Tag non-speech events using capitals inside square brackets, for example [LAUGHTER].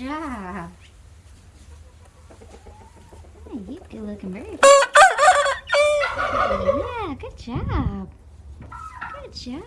job. Hey, you good looking very [LAUGHS] Yeah, good job. Good job.